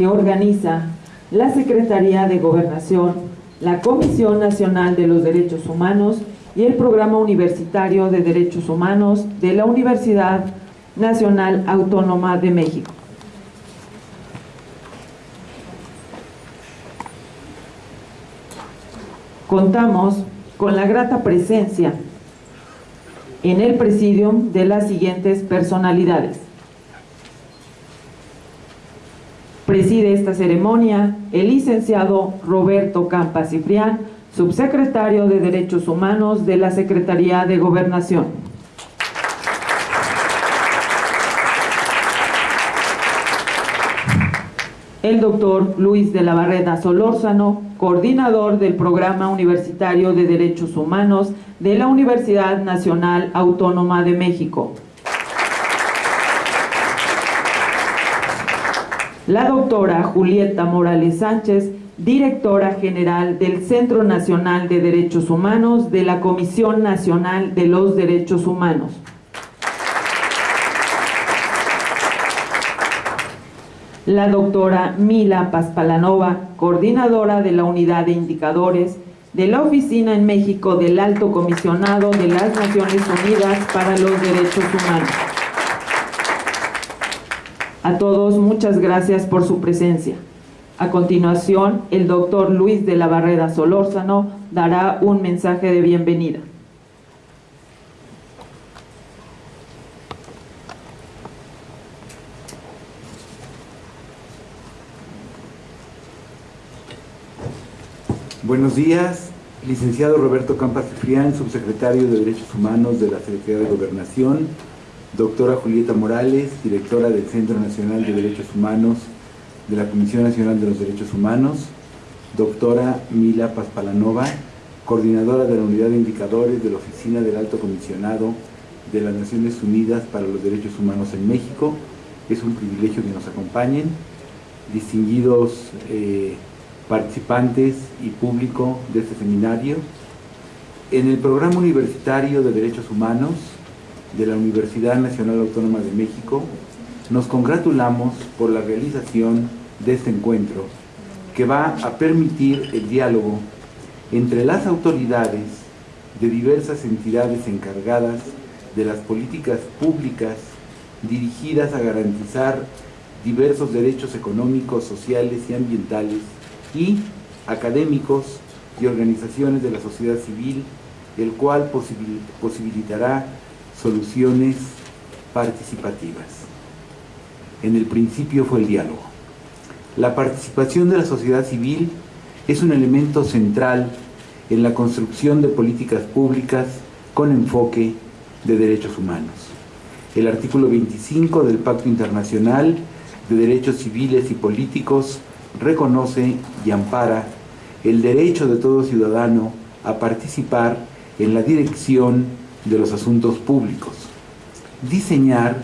que organiza la Secretaría de Gobernación, la Comisión Nacional de los Derechos Humanos y el Programa Universitario de Derechos Humanos de la Universidad Nacional Autónoma de México. Contamos con la grata presencia en el presidium de las siguientes personalidades. Preside esta ceremonia el licenciado Roberto Campa Ciprián, subsecretario de Derechos Humanos de la Secretaría de Gobernación. El doctor Luis de la Barreda Solórzano, coordinador del Programa Universitario de Derechos Humanos de la Universidad Nacional Autónoma de México. La doctora Julieta Morales Sánchez, directora general del Centro Nacional de Derechos Humanos de la Comisión Nacional de los Derechos Humanos. La doctora Mila Paspalanova, coordinadora de la Unidad de Indicadores de la Oficina en México del Alto Comisionado de las Naciones Unidas para los Derechos Humanos. A todos, muchas gracias por su presencia. A continuación, el doctor Luis de la Barrera Solórzano dará un mensaje de bienvenida. Buenos días, licenciado Roberto Campas Frián, subsecretario de Derechos Humanos de la Secretaría de Gobernación, doctora Julieta Morales, directora del Centro Nacional de Derechos Humanos de la Comisión Nacional de los Derechos Humanos, doctora Mila Paspalanova, coordinadora de la Unidad de Indicadores de la Oficina del Alto Comisionado de las Naciones Unidas para los Derechos Humanos en México. Es un privilegio que nos acompañen. Distinguidos eh, participantes y público de este seminario. En el Programa Universitario de Derechos Humanos de la Universidad Nacional Autónoma de México, nos congratulamos por la realización de este encuentro que va a permitir el diálogo entre las autoridades de diversas entidades encargadas de las políticas públicas dirigidas a garantizar diversos derechos económicos, sociales y ambientales y académicos y organizaciones de la sociedad civil, el cual posibilitará soluciones participativas. En el principio fue el diálogo. La participación de la sociedad civil es un elemento central en la construcción de políticas públicas con enfoque de derechos humanos. El artículo 25 del Pacto Internacional de Derechos Civiles y Políticos reconoce y ampara el derecho de todo ciudadano a participar en la dirección de los asuntos públicos, diseñar,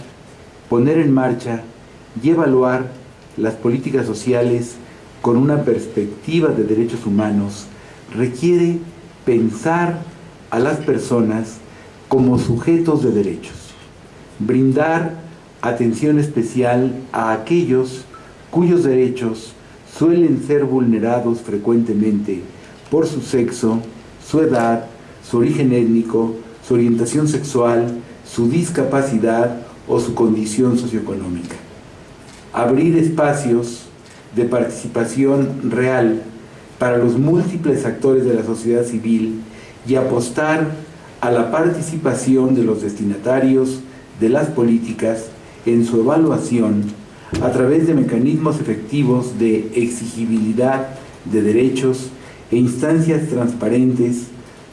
poner en marcha y evaluar las políticas sociales con una perspectiva de derechos humanos requiere pensar a las personas como sujetos de derechos, brindar atención especial a aquellos cuyos derechos suelen ser vulnerados frecuentemente por su sexo, su edad, su origen étnico, su orientación sexual, su discapacidad o su condición socioeconómica. Abrir espacios de participación real para los múltiples actores de la sociedad civil y apostar a la participación de los destinatarios de las políticas en su evaluación a través de mecanismos efectivos de exigibilidad de derechos e instancias transparentes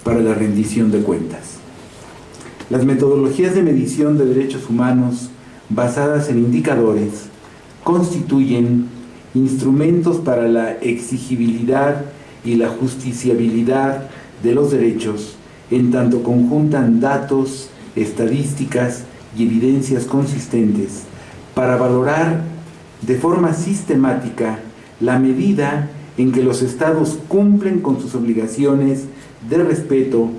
para la rendición de cuentas. Las metodologías de medición de derechos humanos basadas en indicadores constituyen instrumentos para la exigibilidad y la justiciabilidad de los derechos en tanto conjuntan datos, estadísticas y evidencias consistentes para valorar de forma sistemática la medida en que los estados cumplen con sus obligaciones de respeto,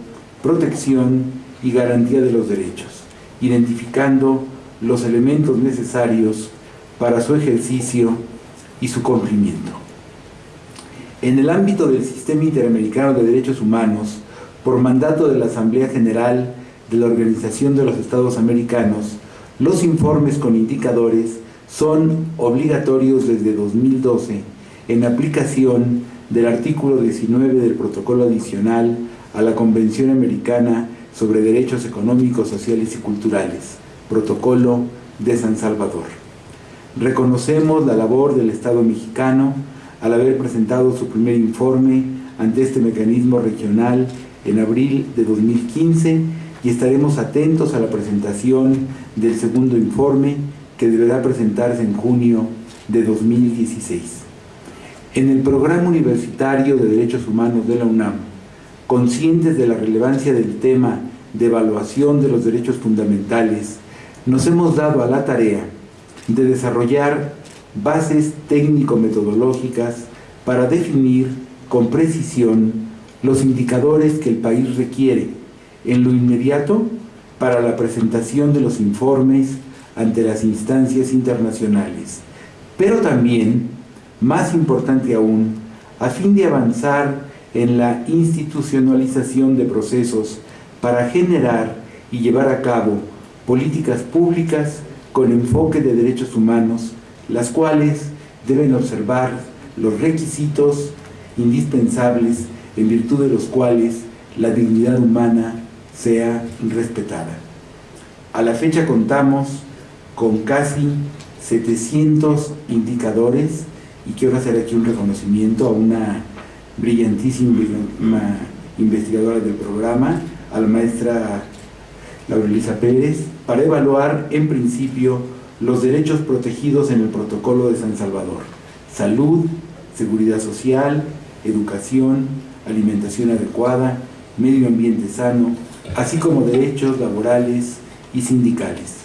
protección y garantía de los derechos, identificando los elementos necesarios para su ejercicio y su cumplimiento. En el ámbito del Sistema Interamericano de Derechos Humanos, por mandato de la Asamblea General de la Organización de los Estados Americanos, los informes con indicadores son obligatorios desde 2012 en aplicación del artículo 19 del protocolo adicional a la Convención Americana sobre Derechos Económicos, Sociales y Culturales, protocolo de San Salvador. Reconocemos la labor del Estado mexicano al haber presentado su primer informe ante este mecanismo regional en abril de 2015 y estaremos atentos a la presentación del segundo informe que deberá presentarse en junio de 2016. En el Programa Universitario de Derechos Humanos de la UNAM, conscientes de la relevancia del tema de evaluación de los derechos fundamentales, nos hemos dado a la tarea de desarrollar bases técnico-metodológicas para definir con precisión los indicadores que el país requiere en lo inmediato para la presentación de los informes ante las instancias internacionales, pero también, más importante aún, a fin de avanzar en la institucionalización de procesos para generar y llevar a cabo políticas públicas con enfoque de derechos humanos, las cuales deben observar los requisitos indispensables en virtud de los cuales la dignidad humana sea respetada. A la fecha contamos con casi 700 indicadores y quiero hacer aquí un reconocimiento a una brillantísima investigadora del programa, a la maestra Laurelisa Pérez, para evaluar en principio los derechos protegidos en el protocolo de San Salvador, salud, seguridad social, educación, alimentación adecuada, medio ambiente sano, así como derechos laborales y sindicales.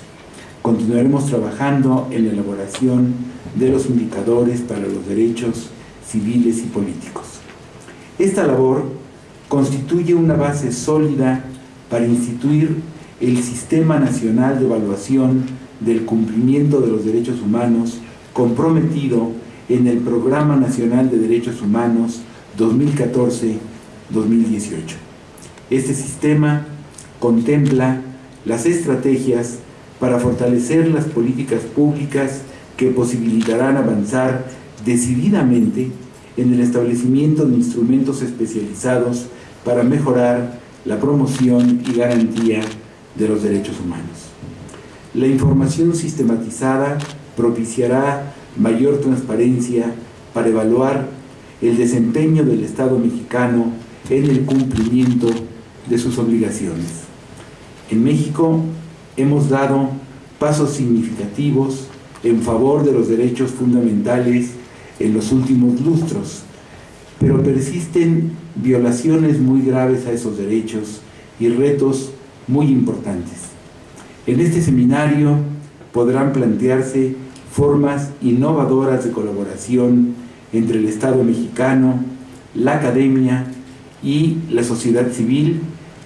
Continuaremos trabajando en la elaboración de los indicadores para los derechos civiles y políticos. Esta labor constituye una base sólida para instituir el Sistema Nacional de Evaluación del Cumplimiento de los Derechos Humanos comprometido en el Programa Nacional de Derechos Humanos 2014-2018. Este sistema contempla las estrategias para fortalecer las políticas públicas que posibilitarán avanzar decididamente en el establecimiento de instrumentos especializados para mejorar la promoción y garantía de los derechos humanos. La información sistematizada propiciará mayor transparencia para evaluar el desempeño del Estado mexicano en el cumplimiento de sus obligaciones. En México hemos dado pasos significativos en favor de los derechos fundamentales en los últimos lustros, pero persisten violaciones muy graves a esos derechos y retos muy importantes. En este seminario podrán plantearse formas innovadoras de colaboración entre el Estado mexicano, la academia y la sociedad civil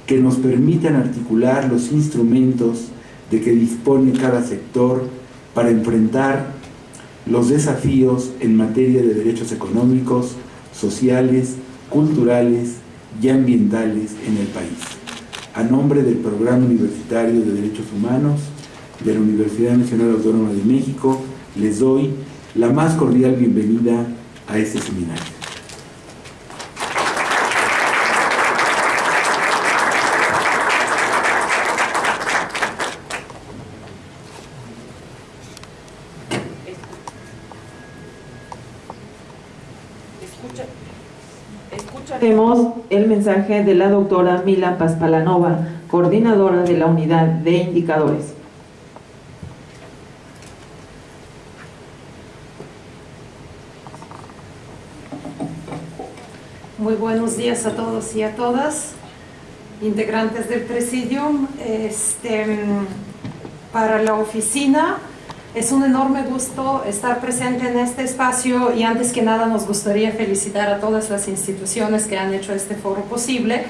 que nos permitan articular los instrumentos de que dispone cada sector para enfrentar los desafíos en materia de derechos económicos, sociales, culturales y ambientales en el país. A nombre del Programa Universitario de Derechos Humanos de la Universidad Nacional Autónoma de México, les doy la más cordial bienvenida a este seminario. El mensaje de la doctora Mila Paspalanova, coordinadora de la unidad de indicadores. Muy buenos días a todos y a todas, integrantes del Presidium. Este, para la oficina es un enorme gusto estar presente en este espacio y antes que nada nos gustaría felicitar a todas las instituciones que han hecho este foro posible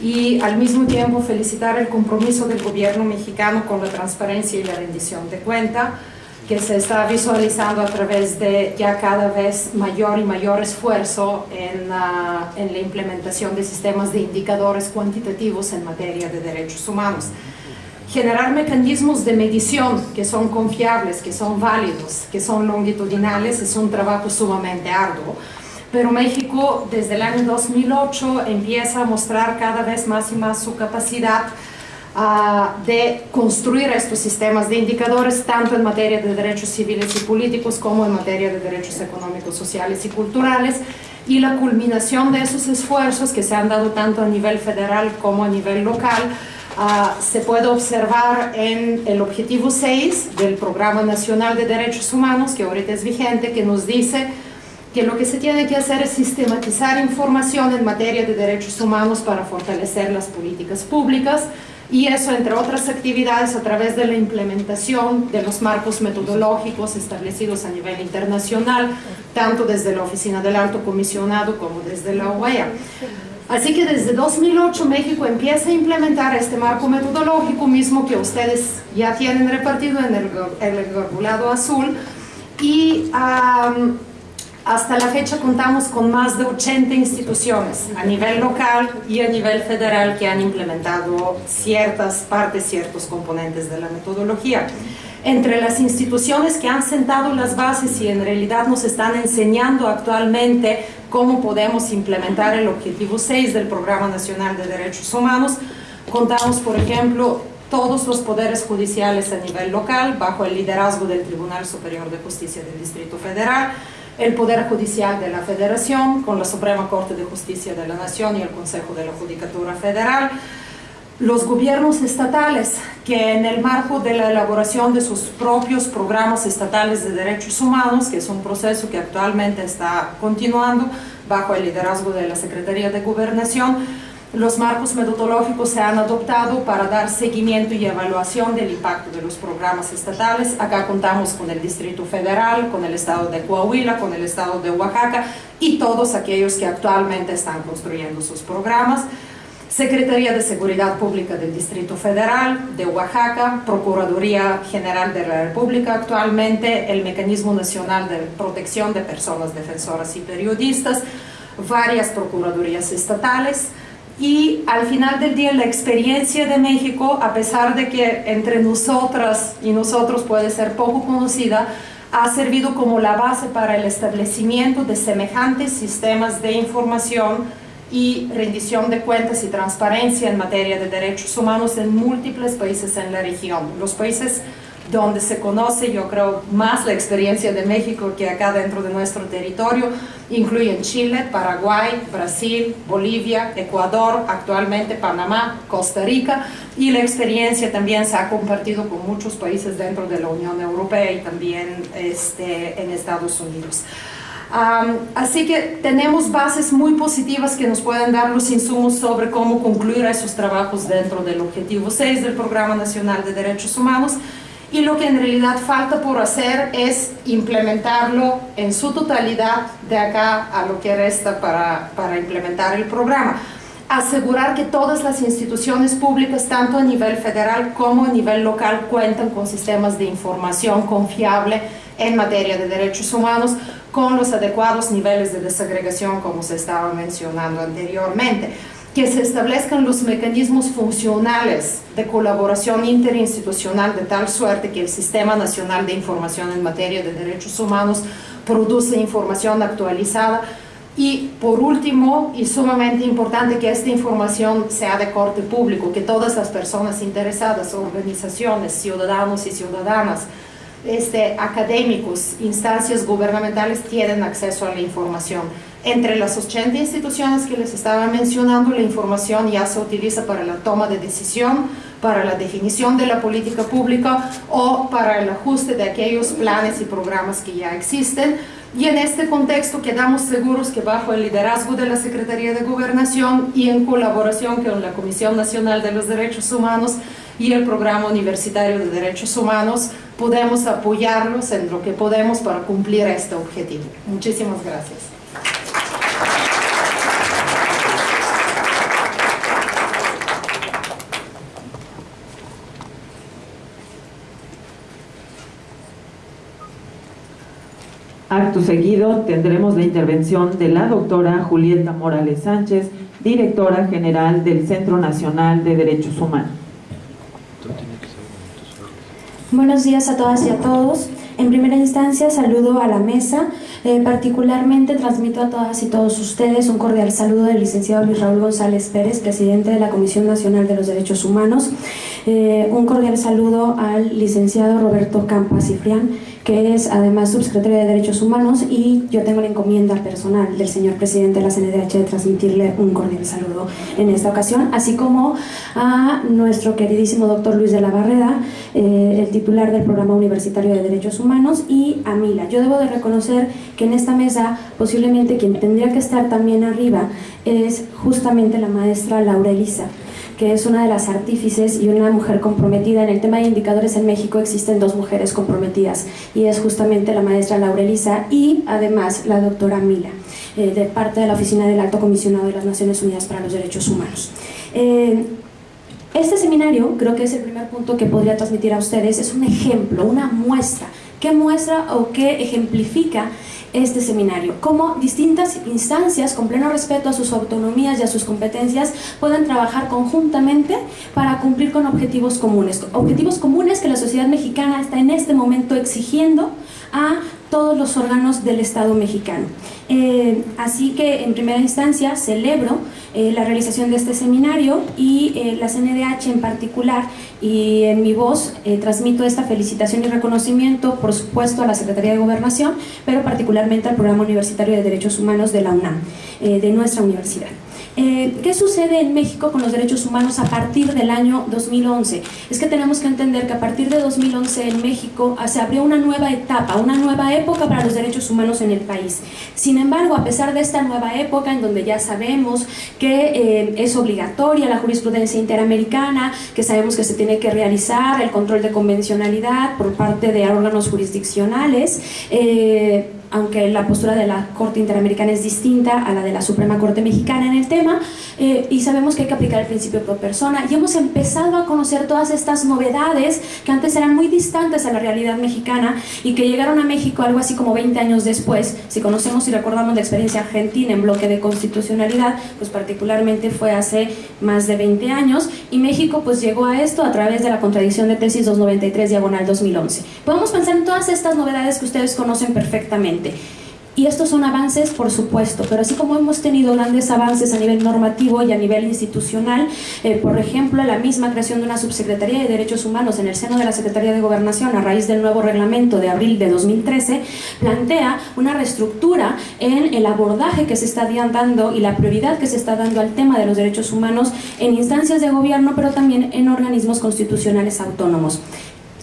y al mismo tiempo felicitar el compromiso del gobierno mexicano con la transparencia y la rendición de cuenta. que se está visualizando a través de ya cada vez mayor y mayor esfuerzo en, la, en la implementación de sistemas de indicadores cuantitativos en materia de derechos humanos. Generar mecanismos de medición que son confiables, que son válidos, que son longitudinales es un trabajo sumamente arduo. Pero México desde el año 2008 empieza a mostrar cada vez más y más su capacidad de construir estos sistemas de indicadores tanto en materia de derechos civiles y políticos como en materia de derechos económicos, sociales y culturales y la culminación de esos esfuerzos que se han dado tanto a nivel federal como a nivel local uh, se puede observar en el objetivo 6 del Programa Nacional de Derechos Humanos que ahorita es vigente que nos dice que lo que se tiene que hacer es sistematizar información en materia de derechos humanos para fortalecer las políticas públicas y eso, entre otras actividades, a través de la implementación de los marcos metodológicos establecidos a nivel internacional, tanto desde la Oficina del Alto Comisionado como desde la OEA. Así que desde 2008 México empieza a implementar este marco metodológico mismo que ustedes ya tienen repartido en el, azul y hasta la fecha contamos con más de 80 instituciones a nivel local y a nivel federal que han implementado ciertas partes, ciertos componentes de la metodología. Entre las instituciones que han sentado las bases y en realidad nos están enseñando actualmente cómo podemos implementar el objetivo 6 del Programa Nacional de Derechos Humanos, contamos, por ejemplo, todos los poderes judiciales a nivel local bajo el liderazgo del Tribunal Superior de Justicia del Distrito Federal, el Poder Judicial de la Federación, con la Suprema Corte de Justicia de la Nación y el Consejo de la Judicatura Federal, los gobiernos estatales que en el marco de la elaboración de sus propios programas estatales de derechos humanos, que es un proceso que actualmente está continuando bajo el liderazgo de la Secretaría de Gobernación, los marcos metodológicos se han adoptado para dar seguimiento y evaluación del impacto de los programas estatales. Acá contamos con el Distrito Federal, con el Estado de Coahuila, con el Estado de Oaxaca y todos aquellos que actualmente están construyendo sus programas. Secretaría de Seguridad Pública del Distrito Federal, de Oaxaca, Procuraduría General de la República actualmente, el Mecanismo Nacional de Protección de Personas Defensoras y Periodistas, varias procuradurías estatales, y al final del día la experiencia de México, a pesar de que entre nosotras y nosotros puede ser poco conocida, ha servido como la base para el establecimiento de semejantes sistemas de información y rendición de cuentas y transparencia en materia de derechos humanos en múltiples países en la región. Los países donde se conoce, yo creo, más la experiencia de México que acá dentro de nuestro territorio, incluyen Chile, Paraguay, Brasil, Bolivia, Ecuador, actualmente Panamá, Costa Rica, y la experiencia también se ha compartido con muchos países dentro de la Unión Europea y también este, en Estados Unidos. Así que tenemos bases muy positivas que nos pueden dar los insumos sobre cómo concluir esos trabajos dentro del Objetivo 6 del Programa Nacional de Derechos Humanos, y lo que en realidad falta por hacer es implementarlo en su totalidad de acá a lo que resta para, para implementar el programa. Asegurar que todas las instituciones públicas, tanto a nivel federal como a nivel local, cuentan con sistemas de información confiable en materia de derechos humanos con los adecuados niveles de desagregación como se estaba mencionando anteriormente que se establezcan los mecanismos funcionales de colaboración interinstitucional de tal suerte que el Sistema Nacional de Información en materia de derechos humanos produce información actualizada. Y por último, y sumamente importante, que esta información sea de corte público, que todas las personas interesadas, organizaciones, ciudadanos y ciudadanas, este, académicos, instancias gubernamentales tienen acceso a la información. Entre las 80 instituciones que les estaba mencionando, la información ya se utiliza para la toma de decisión, para la definición de la política pública o para el ajuste de aquellos planes y programas que ya existen. Y en este contexto quedamos seguros que bajo el liderazgo de la Secretaría de Gobernación y en colaboración con la Comisión Nacional de los Derechos Humanos y el Programa Universitario de Derechos Humanos, podemos apoyarlos en lo que podemos para cumplir este objetivo. Muchísimas gracias. Acto seguido tendremos la intervención de la doctora Julieta Morales Sánchez, directora general del Centro Nacional de Derechos Humanos. Buenos días a todas y a todos. En primera instancia saludo a la mesa, eh, particularmente transmito a todas y todos ustedes un cordial saludo del licenciado Luis Raúl González Pérez, presidente de la Comisión Nacional de los Derechos Humanos, eh, un cordial saludo al licenciado Roberto Campas Cifrián, que es además subsecretario de Derechos Humanos y yo tengo la encomienda personal del señor presidente de la CNDH de transmitirle un cordial saludo en esta ocasión, así como a nuestro queridísimo doctor Luis de la Barrera, eh, el titular del Programa Universitario de Derechos Humanos y a Mila. Yo debo de reconocer que en esta mesa posiblemente quien tendría que estar también arriba es justamente la maestra Laura Elisa que es una de las artífices y una mujer comprometida. En el tema de indicadores en México existen dos mujeres comprometidas y es justamente la maestra Laura Elisa y además la doctora Mila, eh, de parte de la Oficina del Alto Comisionado de las Naciones Unidas para los Derechos Humanos. Eh, este seminario, creo que es el primer punto que podría transmitir a ustedes, es un ejemplo, una muestra. ¿Qué muestra o qué ejemplifica este seminario, cómo distintas instancias, con pleno respeto a sus autonomías y a sus competencias, pueden trabajar conjuntamente para cumplir con objetivos comunes. Objetivos comunes que la sociedad mexicana está en este momento exigiendo a todos los órganos del Estado mexicano. Eh, así que en primera instancia celebro eh, la realización de este seminario y eh, la CNDH en particular y en mi voz transmito esta felicitación y reconocimiento por supuesto a la Secretaría de Gobernación pero particularmente al Programa Universitario de Derechos Humanos de la UNAM, de nuestra universidad. Eh, ¿Qué sucede en México con los derechos humanos a partir del año 2011? Es que tenemos que entender que a partir de 2011 en México ah, se abrió una nueva etapa, una nueva época para los derechos humanos en el país. Sin embargo, a pesar de esta nueva época en donde ya sabemos que eh, es obligatoria la jurisprudencia interamericana, que sabemos que se tiene que realizar el control de convencionalidad por parte de órganos jurisdiccionales, eh, aunque la postura de la Corte Interamericana es distinta a la de la Suprema Corte Mexicana en el tema, eh, y sabemos que hay que aplicar el principio pro persona, y hemos empezado a conocer todas estas novedades que antes eran muy distantes a la realidad mexicana y que llegaron a México algo así como 20 años después. Si conocemos y recordamos la experiencia argentina en bloque de constitucionalidad, pues particularmente fue hace más de 20 años, y México pues llegó a esto a través de la contradicción de tesis 293 diagonal 2011. Podemos pensar en todas estas novedades que ustedes conocen perfectamente y estos son avances, por supuesto, pero así como hemos tenido grandes avances a nivel normativo y a nivel institucional, eh, por ejemplo, la misma creación de una subsecretaría de Derechos Humanos en el seno de la Secretaría de Gobernación a raíz del nuevo reglamento de abril de 2013, plantea una reestructura en el abordaje que se está dando y la prioridad que se está dando al tema de los derechos humanos en instancias de gobierno, pero también en organismos constitucionales autónomos.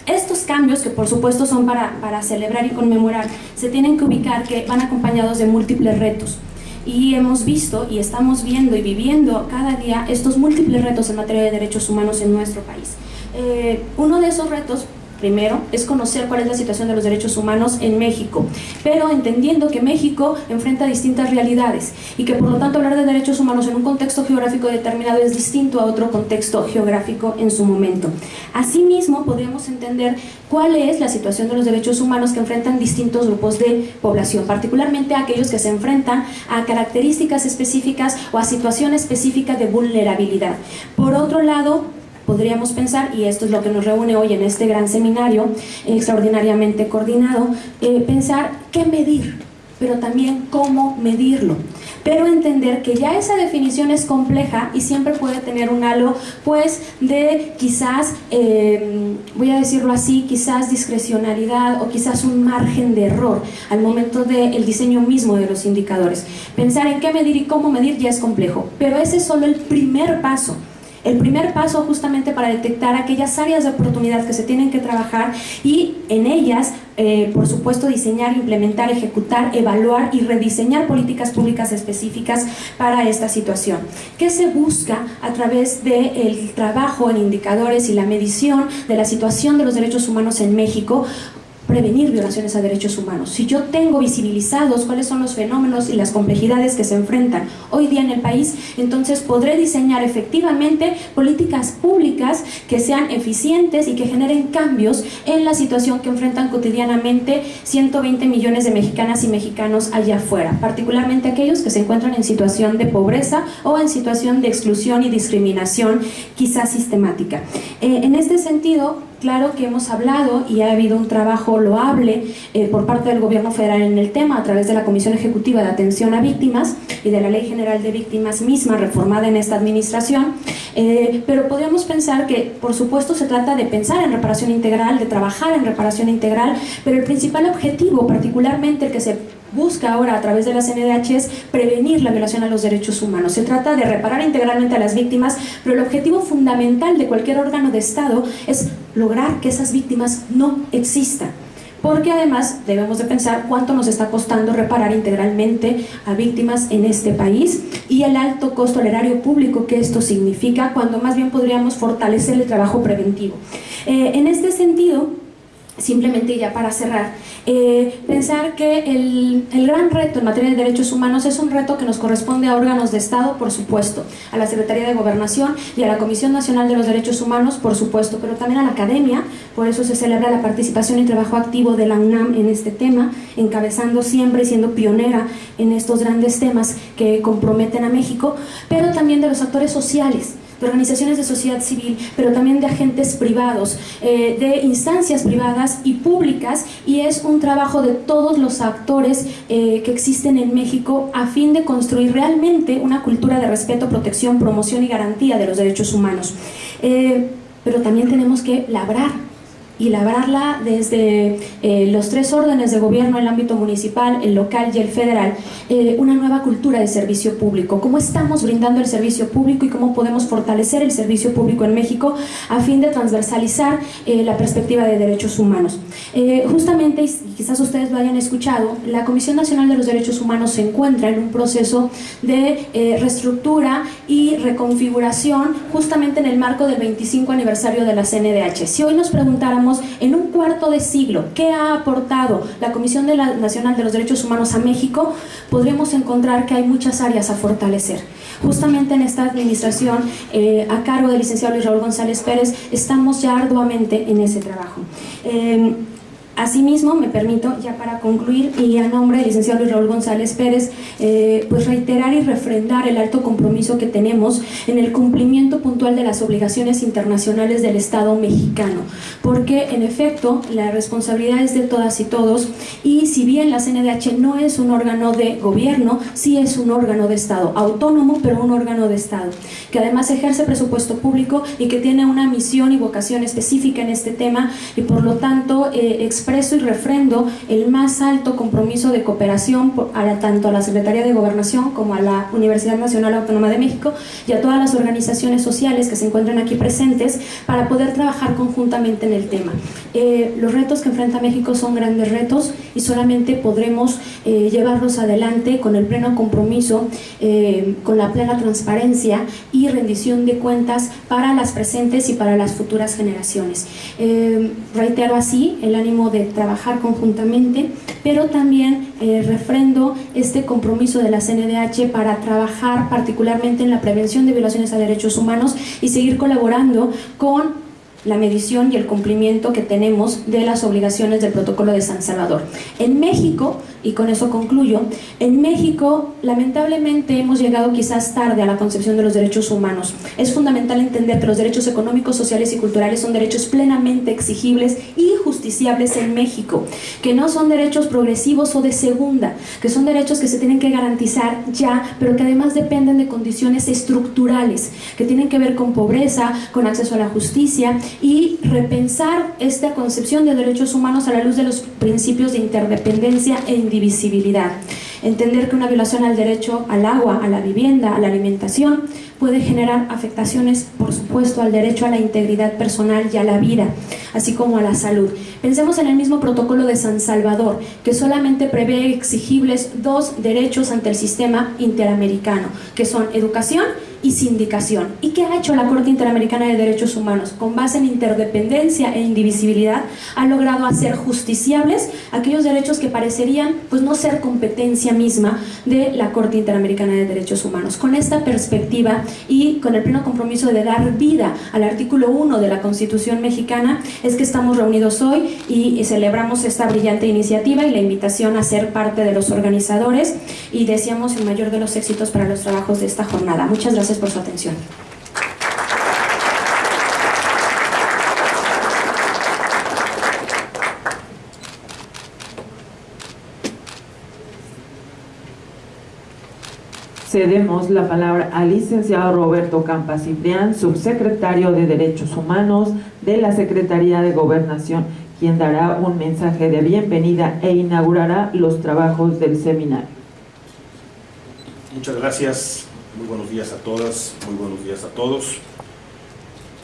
Estos cambios, que por supuesto son para, para celebrar y conmemorar, se tienen que ubicar que van acompañados de múltiples retos y hemos visto y estamos viendo y viviendo cada día estos múltiples retos en materia de derechos humanos en nuestro país. Eh, uno de esos retos primero, es conocer cuál es la situación de los derechos humanos en México, pero entendiendo que México enfrenta distintas realidades y que por lo tanto hablar de derechos humanos en un contexto geográfico determinado es distinto a otro contexto geográfico en su momento. Asimismo, podríamos entender cuál es la situación de los derechos humanos que enfrentan distintos grupos de población, particularmente aquellos que se enfrentan a características específicas o a situaciones específicas de vulnerabilidad. Por otro lado, podríamos pensar, y esto es lo que nos reúne hoy en este gran seminario extraordinariamente coordinado, eh, pensar qué medir, pero también cómo medirlo. Pero entender que ya esa definición es compleja y siempre puede tener un halo, pues, de quizás, eh, voy a decirlo así, quizás discrecionalidad o quizás un margen de error al momento del diseño mismo de los indicadores. Pensar en qué medir y cómo medir ya es complejo, pero ese es solo el primer paso el primer paso justamente para detectar aquellas áreas de oportunidad que se tienen que trabajar y en ellas, eh, por supuesto, diseñar, implementar, ejecutar, evaluar y rediseñar políticas públicas específicas para esta situación. ¿Qué se busca a través del trabajo en indicadores y la medición de la situación de los derechos humanos en México? Prevenir violaciones a derechos humanos. Si yo tengo visibilizados cuáles son los fenómenos y las complejidades que se enfrentan hoy día en el país, entonces podré diseñar efectivamente políticas públicas que sean eficientes y que generen cambios en la situación que enfrentan cotidianamente 120 millones de mexicanas y mexicanos allá afuera, particularmente aquellos que se encuentran en situación de pobreza o en situación de exclusión y discriminación quizás sistemática. Eh, en este sentido, Claro que hemos hablado y ha habido un trabajo loable eh, por parte del Gobierno federal en el tema a través de la Comisión Ejecutiva de Atención a Víctimas y de la Ley General de Víctimas misma reformada en esta administración, eh, pero podríamos pensar que por supuesto se trata de pensar en reparación integral, de trabajar en reparación integral, pero el principal objetivo, particularmente el que se busca ahora a través de la CNDH es prevenir la violación a los derechos humanos. Se trata de reparar integralmente a las víctimas, pero el objetivo fundamental de cualquier órgano de Estado es lograr que esas víctimas no existan. Porque además debemos de pensar cuánto nos está costando reparar integralmente a víctimas en este país y el alto costo al erario público que esto significa, cuando más bien podríamos fortalecer el trabajo preventivo. Eh, en este sentido, simplemente ya para cerrar, eh, pensar que el, el, gran reto en materia de derechos humanos es un reto que nos corresponde a órganos de Estado, por supuesto, a la Secretaría de Gobernación y a la Comisión Nacional de los Derechos Humanos, por supuesto, pero también a la academia, por eso se celebra la participación y trabajo activo de la UNAM en este tema, encabezando siempre y siendo pionera en estos grandes temas que comprometen a México, pero también de los actores sociales, de organizaciones de sociedad civil, pero también de agentes privados, eh, de instancias privadas y públicas, y es un trabajo de todos los actores eh, que existen en México a fin de construir realmente una cultura de respeto, protección, promoción y garantía de los derechos humanos. Eh, pero también tenemos que labrar y labrarla desde eh, los tres órdenes de gobierno, el ámbito municipal, el local y el federal, eh, una nueva cultura de servicio público. ¿Cómo estamos brindando el servicio público y cómo podemos fortalecer el servicio público en México a fin de transversalizar eh, la perspectiva de derechos humanos? justamente, y quizás ustedes lo hayan escuchado, la Comisión Nacional de los Derechos Humanos se encuentra en un proceso de reestructura y reconfiguración justamente en el marco del 25 aniversario de la CNDH. Si hoy nos preguntáramos en un cuarto de siglo qué ha aportado la Comisión Nacional de los Derechos Humanos a México, podríamos encontrar que hay muchas áreas a fortalecer. Justamente en esta administración, eh, a cargo del licenciado Luis Raúl González Pérez, estamos ya arduamente en ese trabajo. Eh, Asimismo, me permito, ya para concluir, y a nombre del licenciado Luis Raúl González Pérez, eh, pues reiterar y refrendar el alto compromiso que tenemos en el cumplimiento puntual de las obligaciones internacionales del Estado mexicano, porque en efecto la responsabilidad es de todas y todos, y si bien la CNDH no es un órgano de gobierno, sí es un órgano de Estado, autónomo, pero un órgano de Estado, que además ejerce presupuesto público y que tiene una misión y vocación específica en este tema, y por lo tanto eh, expreso y refrendo el más alto compromiso de cooperación a tanto a la Secretaría de Gobernación como a la Universidad Nacional Autónoma de México y a todas las organizaciones sociales que se encuentran aquí presentes para poder trabajar conjuntamente en el tema. Eh, los retos que enfrenta México son grandes retos y solamente podremos eh, llevarlos adelante con el pleno compromiso, eh, con la plena transparencia y rendición de cuentas para las presentes y para las futuras generaciones. reitero así el ánimo de trabajar conjuntamente, pero también eh, refrendo este compromiso de la CNDH para trabajar particularmente en la prevención de violaciones a derechos humanos y seguir colaborando con la medición y el cumplimiento que tenemos de las obligaciones del protocolo de San Salvador. En México, y con eso concluyo, en México lamentablemente hemos llegado quizás tarde a la concepción de los derechos humanos. Es fundamental entender que los derechos económicos, sociales y culturales son derechos plenamente exigibles y justiciables en México, que no son derechos progresivos o de segunda, que son derechos que se tienen que garantizar ya, pero que además dependen de condiciones estructurales, que tienen que ver con pobreza, con acceso a la justicia y repensar esta concepción de derechos humanos a la luz de los principios de interdependencia e indivisibilidad. Entender que una violación al derecho al agua, a la vivienda, a la alimentación, puede generar afectaciones, por supuesto, al derecho a la integridad personal y a la vida, así como a la salud. Pensemos en el mismo protocolo de San Salvador, que solamente prevé exigibles dos derechos ante el sistema interamericano, que son educación y sindicación. ¿Y qué ha hecho la Corte Interamericana de Derechos Humanos? Con base en interdependencia e indivisibilidad, ha logrado hacer justiciables aquellos derechos que parecerían pues, no ser competencia misma de la Corte Interamericana de Derechos Humanos. Con esta perspectiva y con el pleno compromiso de dar vida al artículo 1 de la Constitución mexicana, es que estamos reunidos hoy y celebramos esta brillante iniciativa y la invitación a ser parte de los organizadores y deseamos el mayor de los éxitos para los trabajos de esta jornada. Muchas gracias por su atención. Cedemos la palabra al licenciado Roberto Campa Ciprián, subsecretario de Derechos Humanos de la Secretaría de Gobernación, quien dará un mensaje de bienvenida e inaugurará los trabajos del seminario. Muchas gracias, muy buenos días a todas, muy buenos días a todos.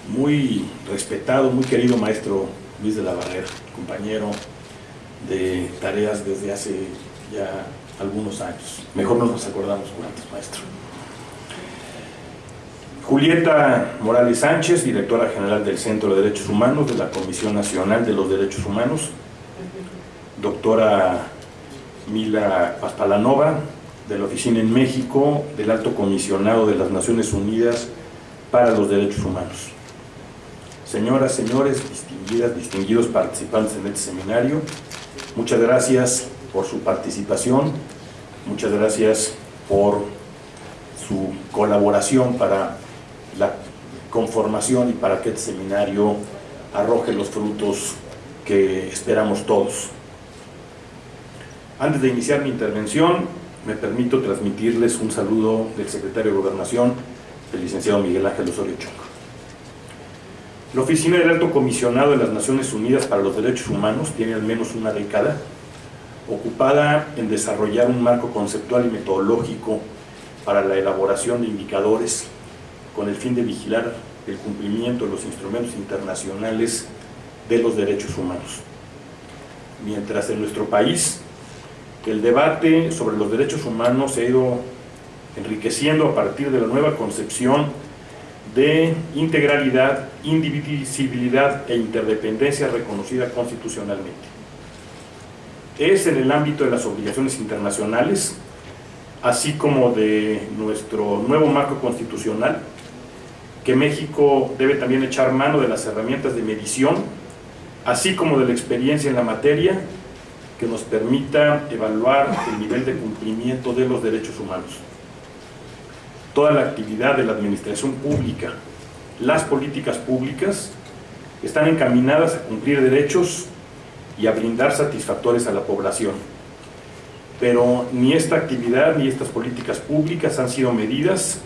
Muy respetado, muy querido maestro Luis de la Barrera, compañero de tareas desde hace ya algunos años. Mejor no nos acordamos cuántos, maestro. Julieta Morales Sánchez, directora general del Centro de Derechos Humanos de la Comisión Nacional de los Derechos Humanos. Doctora Mila Paspalanova, de la Oficina en México del Alto Comisionado de las Naciones Unidas para los Derechos Humanos. Señoras, señores, distinguidas, distinguidos participantes en este seminario, muchas gracias por su participación, muchas gracias por su colaboración para la conformación y para que este seminario arroje los frutos que esperamos todos. Antes de iniciar mi intervención, me permito transmitirles un saludo del secretario de Gobernación, el licenciado Miguel Ángel Osorio Chong. La Oficina del Alto Comisionado de las Naciones Unidas para los Derechos Humanos tiene al menos una década ocupada en desarrollar un marco conceptual y metodológico para la elaboración de indicadores con el fin de vigilar el cumplimiento de los instrumentos internacionales de los derechos humanos. Mientras en nuestro país el debate sobre los derechos humanos se ha ido enriqueciendo a partir de la nueva concepción de integralidad, indivisibilidad e interdependencia reconocida constitucionalmente. Es en el ámbito de las obligaciones internacionales, así como de nuestro nuevo marco constitucional, que México debe también echar mano de las herramientas de medición, así como de la experiencia en la materia, que nos permita evaluar el nivel de cumplimiento de los derechos humanos. Toda la actividad de la administración pública, las políticas públicas, están encaminadas a cumplir derechos y a brindar satisfactores a la población. Pero ni esta actividad ni estas políticas públicas han sido medidas,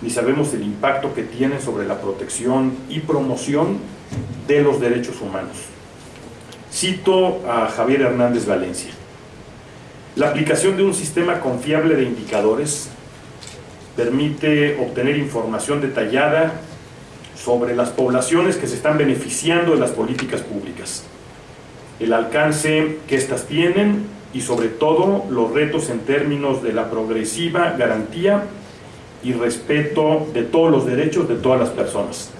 ni sabemos el impacto que tienen sobre la protección y promoción de los derechos humanos. Cito a Javier Hernández Valencia. La aplicación de un sistema confiable de indicadores permite obtener información detallada sobre las poblaciones que se están beneficiando de las políticas públicas el alcance que éstas tienen y sobre todo los retos en términos de la progresiva garantía y respeto de todos los derechos de todas las personas.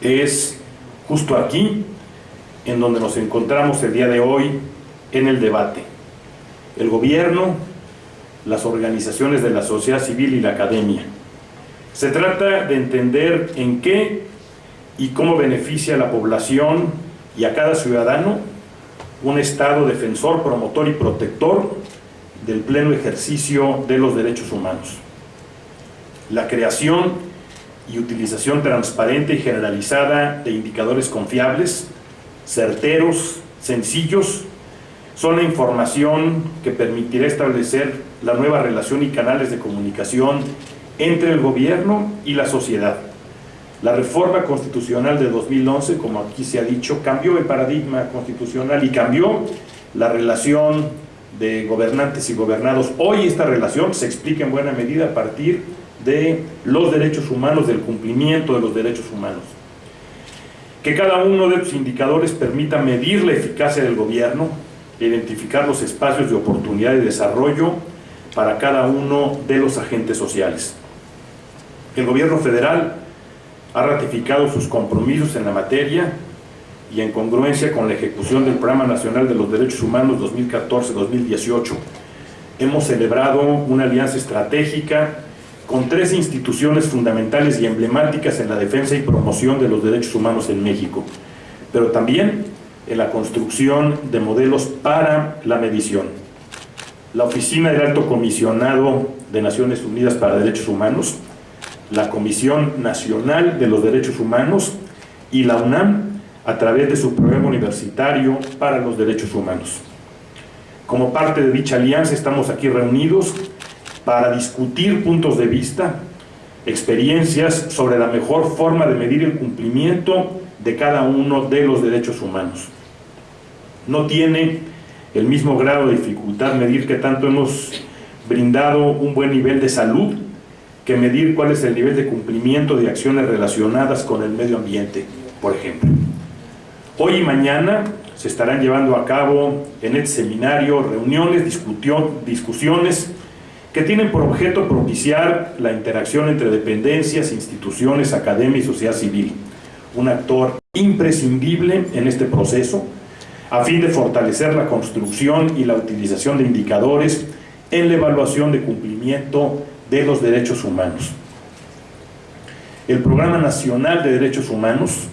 Es justo aquí en donde nos encontramos el día de hoy en el debate. El gobierno, las organizaciones de la sociedad civil y la academia. Se trata de entender en qué y cómo beneficia a la población y a cada ciudadano un Estado defensor, promotor y protector del pleno ejercicio de los derechos humanos. La creación y utilización transparente y generalizada de indicadores confiables, certeros, sencillos, son la información que permitirá establecer la nueva relación y canales de comunicación entre el gobierno y la sociedad la reforma constitucional de 2011, como aquí se ha dicho, cambió el paradigma constitucional y cambió la relación de gobernantes y gobernados. Hoy esta relación se explica en buena medida a partir de los derechos humanos, del cumplimiento de los derechos humanos. Que cada uno de los indicadores permita medir la eficacia del gobierno, identificar los espacios de oportunidad y desarrollo para cada uno de los agentes sociales. El gobierno federal ha ratificado sus compromisos en la materia y en congruencia con la ejecución del Programa Nacional de los Derechos Humanos 2014-2018. Hemos celebrado una alianza estratégica con tres instituciones fundamentales y emblemáticas en la defensa y promoción de los derechos humanos en México, pero también en la construcción de modelos para la medición. La Oficina del Alto Comisionado de Naciones Unidas para Derechos Humanos, la Comisión Nacional de los Derechos Humanos y la UNAM a través de su programa universitario para los derechos humanos. Como parte de dicha alianza estamos aquí reunidos para discutir puntos de vista, experiencias sobre la mejor forma de medir el cumplimiento de cada uno de los derechos humanos. No tiene el mismo grado de dificultad medir que tanto hemos brindado un buen nivel de salud que medir cuál es el nivel de cumplimiento de acciones relacionadas con el medio ambiente, por ejemplo. Hoy y mañana se estarán llevando a cabo en este seminario reuniones, discusiones que tienen por objeto propiciar la interacción entre dependencias, instituciones, academia y sociedad civil, un actor imprescindible en este proceso, a fin de fortalecer la construcción y la utilización de indicadores en la evaluación de cumplimiento de los derechos humanos. El Programa Nacional de Derechos Humanos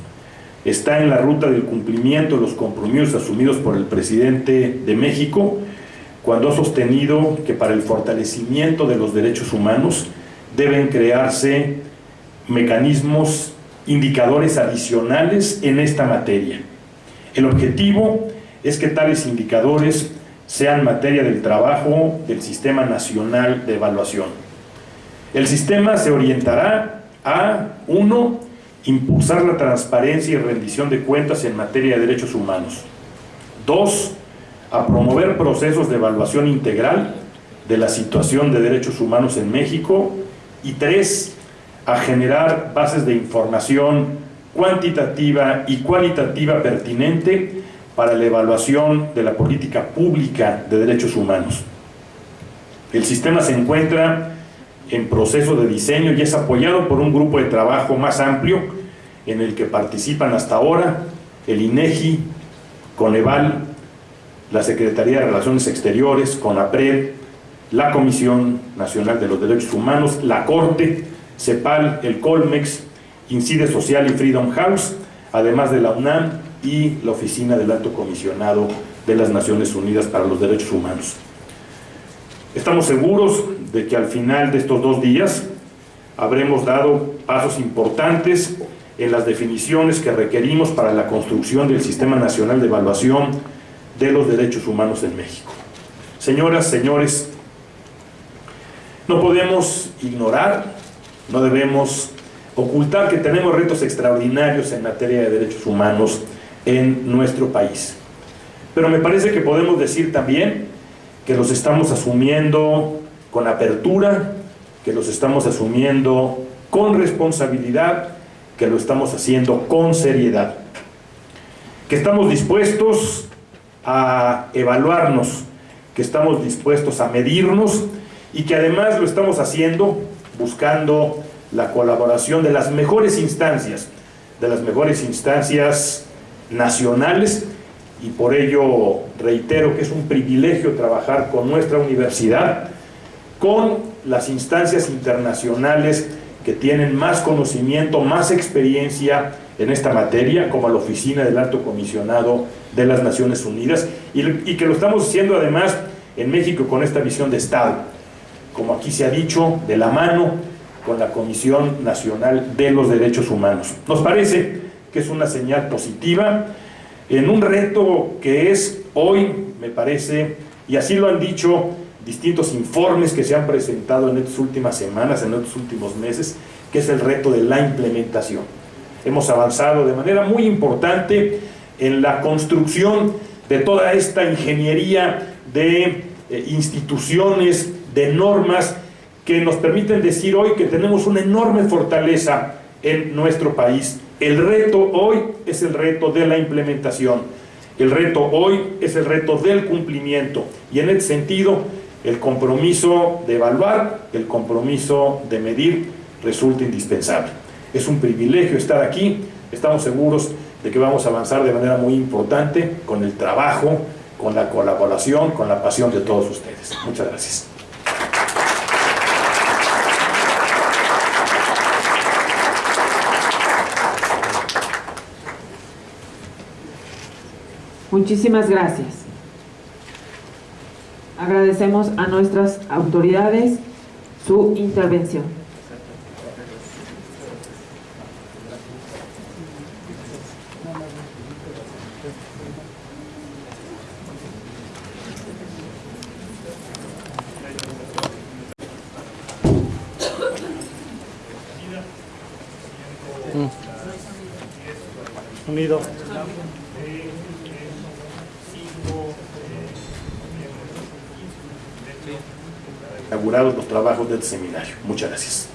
está en la ruta del cumplimiento de los compromisos asumidos por el presidente de México cuando ha sostenido que para el fortalecimiento de los derechos humanos deben crearse mecanismos, indicadores adicionales en esta materia. El objetivo es que tales indicadores sean materia del trabajo del Sistema Nacional de Evaluación. El sistema se orientará a, uno, impulsar la transparencia y rendición de cuentas en materia de derechos humanos. Dos, a promover procesos de evaluación integral de la situación de derechos humanos en México y tres, a generar bases de información cuantitativa y cualitativa pertinente para la evaluación de la política pública de derechos humanos. El sistema se encuentra en proceso de diseño y es apoyado por un grupo de trabajo más amplio en el que participan hasta ahora el INEGI, Coneval, la Secretaría de Relaciones Exteriores, CONAPRED, la Comisión Nacional de los Derechos Humanos, la Corte, CEPAL, el COLMEX, Incide Social y Freedom House, además de la UNAM y la Oficina del Alto Comisionado de las Naciones Unidas para los Derechos Humanos. Estamos seguros de que al final de estos dos días habremos dado pasos importantes en las definiciones que requerimos para la construcción del Sistema Nacional de Evaluación de los derechos humanos en México. Señoras, señores, no podemos ignorar, no debemos ocultar que tenemos retos extraordinarios en materia de derechos humanos en nuestro país. Pero me parece que podemos decir también que los estamos asumiendo con apertura, que los estamos asumiendo con responsabilidad, que lo estamos haciendo con seriedad, que estamos dispuestos a evaluarnos, que estamos dispuestos a medirnos y que además lo estamos haciendo buscando la colaboración de las mejores instancias, de las mejores instancias nacionales. Y por ello reitero que es un privilegio trabajar con nuestra universidad, con las instancias internacionales que tienen más conocimiento, más experiencia en esta materia, como la Oficina del Alto Comisionado de las Naciones Unidas, y, que lo estamos haciendo además en México con esta visión de Estado, como aquí se ha dicho, de la mano con la Comisión Nacional de los Derechos Humanos. Nos parece que es una señal positiva en un reto que es hoy, me parece, y así lo han dicho distintos informes que se han presentado en estas últimas semanas, en estos últimos meses, que es el reto de la implementación. Hemos avanzado de manera muy importante en la construcción de toda esta ingeniería de eh, instituciones, de normas que nos permiten decir hoy que tenemos una enorme fortaleza en nuestro país. El reto hoy es el reto de la implementación. El reto hoy es el reto del cumplimiento. Y en ese sentido, el compromiso de evaluar, el compromiso de medir, resulta indispensable. Es un privilegio estar aquí, estamos seguros de que vamos a avanzar de manera muy importante con el trabajo, con la colaboración, con la pasión de todos ustedes. Muchas gracias. Muchísimas gracias. Agradecemos a nuestras autoridades su intervención. Unido. Inaugurados los trabajos del seminario. Muchas gracias.